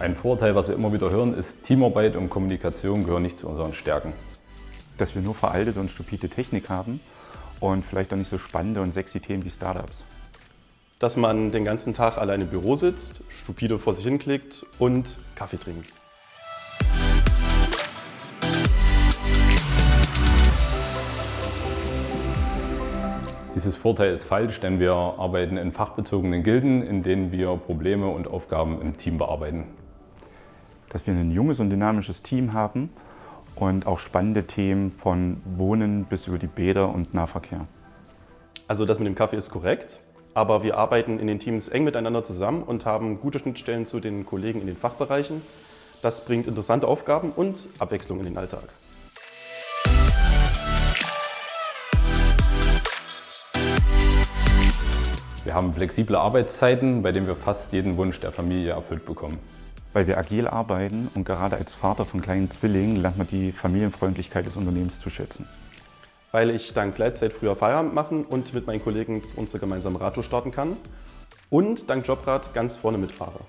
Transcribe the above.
Ein Vorteil, was wir immer wieder hören, ist, Teamarbeit und Kommunikation gehören nicht zu unseren Stärken. Dass wir nur veraltete und stupide Technik haben und vielleicht auch nicht so spannende und sexy Themen wie Startups. Dass man den ganzen Tag alleine im Büro sitzt, stupide vor sich hinklickt und Kaffee trinkt. Dieses Vorteil ist falsch, denn wir arbeiten in fachbezogenen Gilden, in denen wir Probleme und Aufgaben im Team bearbeiten. Dass wir ein junges und dynamisches Team haben und auch spannende Themen von Wohnen bis über die Bäder und Nahverkehr. Also das mit dem Kaffee ist korrekt, aber wir arbeiten in den Teams eng miteinander zusammen und haben gute Schnittstellen zu den Kollegen in den Fachbereichen. Das bringt interessante Aufgaben und Abwechslung in den Alltag. Wir haben flexible Arbeitszeiten, bei denen wir fast jeden Wunsch der Familie erfüllt bekommen. Weil wir agil arbeiten und gerade als Vater von kleinen Zwillingen lernt man die Familienfreundlichkeit des Unternehmens zu schätzen. Weil ich dank Gleitzeit früher Feierabend machen und mit meinen Kollegen unsere gemeinsame Radtour starten kann und dank Jobrat ganz vorne mitfahre.